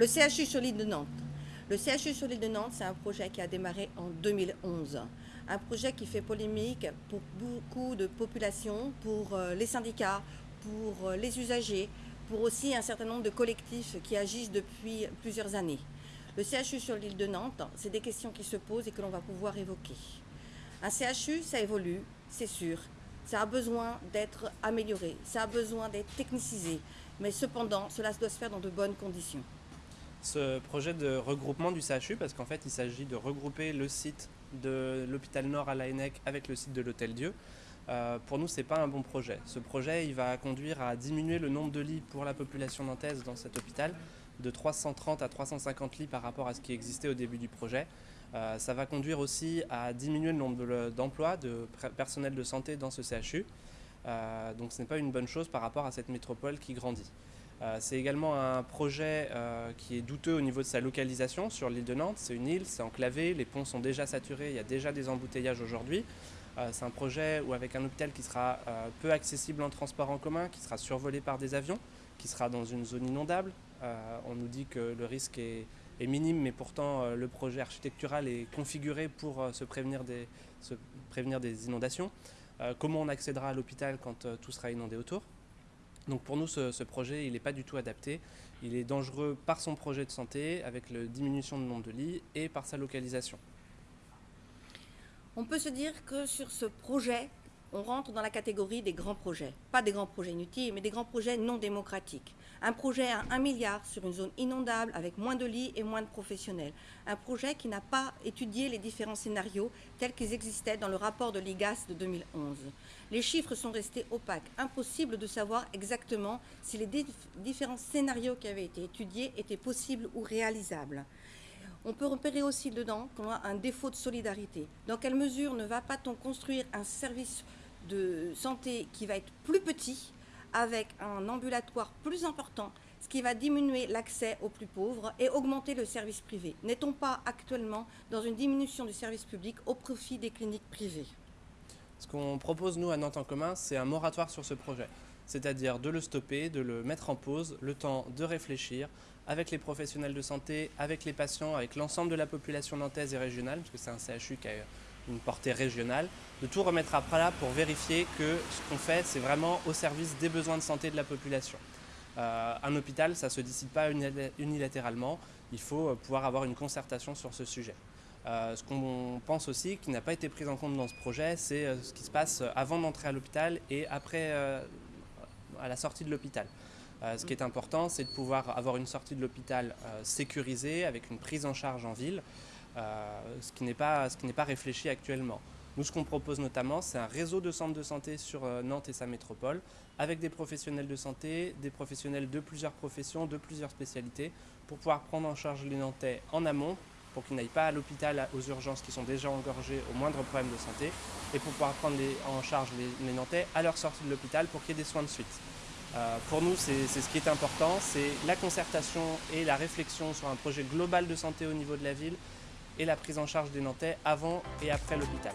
Le CHU sur l'île de Nantes. Le CHU sur l'île de Nantes, c'est un projet qui a démarré en 2011. Un projet qui fait polémique pour beaucoup de populations, pour euh, les syndicats, pour euh, les usagers, pour aussi un certain nombre de collectifs qui agissent depuis plusieurs années. Le CHU sur l'île de Nantes, c'est des questions qui se posent et que l'on va pouvoir évoquer. Un CHU, ça évolue, c'est sûr. Ça a besoin d'être amélioré, ça a besoin d'être technicisé. Mais cependant, cela doit se faire dans de bonnes conditions ce projet de regroupement du CHU, parce qu'en fait il s'agit de regrouper le site de l'hôpital Nord à l'ANEC avec le site de l'Hôtel Dieu. Euh, pour nous, ce n'est pas un bon projet. Ce projet, il va conduire à diminuer le nombre de lits pour la population nantaise dans cet hôpital, de 330 à 350 lits par rapport à ce qui existait au début du projet. Euh, ça va conduire aussi à diminuer le nombre d'emplois de, personnel de santé dans ce CHU. Euh, donc ce n'est pas une bonne chose par rapport à cette métropole qui grandit. Euh, c'est également un projet euh, qui est douteux au niveau de sa localisation sur l'île de Nantes. C'est une île, c'est enclavé, les ponts sont déjà saturés, il y a déjà des embouteillages aujourd'hui. Euh, c'est un projet où avec un hôpital qui sera peu accessible en transport en commun, qui sera survolé par des avions, qui sera dans une zone inondable. on nous dit que le risque est, minime, mais pourtant le projet architectural est configuré pour se, prévenir des, se prévenir des inondations. comment on accédera à l'hôpital quand tout sera inondé autour? Donc pour nous, ce, projet, il n'est pas du tout adapté. Il est dangereux par son projet de santé, avec la diminution du nombre de lits, et par sa localisation. On peut se dire que sur ce projet, on rentre dans la catégorie des grands projets. Pas des grands projets inutiles, mais des grands projets non démocratiques. Un projet à 1 milliard sur une zone inondable avec moins de lits et moins de professionnels. Un projet qui n'a pas étudié les différents scénarios tels qu'ils existaient dans le rapport de l'IGAS de 2011. Les chiffres sont restés opaques. Impossible de savoir exactement si les différents scénarios qui avaient été étudiés étaient possibles ou réalisables. On peut repérer aussi dedans qu'on a un défaut de solidarité. Dans quelle mesure ne va pas-on construire un service de santé qui va être plus petit, avec un ambulatoire plus important, ce qui va diminuer l'accès aux plus pauvres et augmenter le service privé. N'est-on pas actuellement dans une diminution du service public au profit des cliniques privées? Ce qu'on propose, nous, à Nantes en commun, c'est un moratoire sur ce projet. C'est-à-dire de le stopper, de le mettre en pause, le temps de réfléchir avec les professionnels de santé, avec les patients, avec l'ensemble de la population nantaise et régionale, parce que c'est un CHU qui a une portée régionale, de tout remettre à plat pour vérifier que ce qu'on fait, c'est vraiment au service des besoins de santé de la population. Euh, un hôpital, ça ne se décide pas unilatéralement, il faut euh, pouvoir avoir une concertation sur ce sujet. Euh, ce qu'on pense aussi, qui n'a pas été pris en compte dans ce projet, c'est ce qui se passe avant d'entrer à l'hôpital et après à la sortie de l'hôpital. ce qui est important, c'est de pouvoir avoir une sortie de l'hôpital sécurisée, avec une prise en charge en ville, ce qui n'est pas, pas, réfléchi actuellement. Nous, ce qu'on propose notamment, c'est un réseau de centres de santé sur euh, Nantes et sa métropole, avec des professionnels de santé, des professionnels de plusieurs professions, de plusieurs spécialités, pour pouvoir prendre en charge les Nantais en amont, pour qu'ils n'aillent pas à l'hôpital aux urgences qui sont déjà engorgées au moindre problème de santé, et pour pouvoir prendre en charge les, Nantais à leur sortie de l'hôpital pour qu'il y ait des soins de suite. Euh, pour nous, c'est ce qui est important, c'est la concertation et la réflexion sur un projet global de santé au niveau de la ville, et la prise en charge des Nantais avant et après l'hôpital.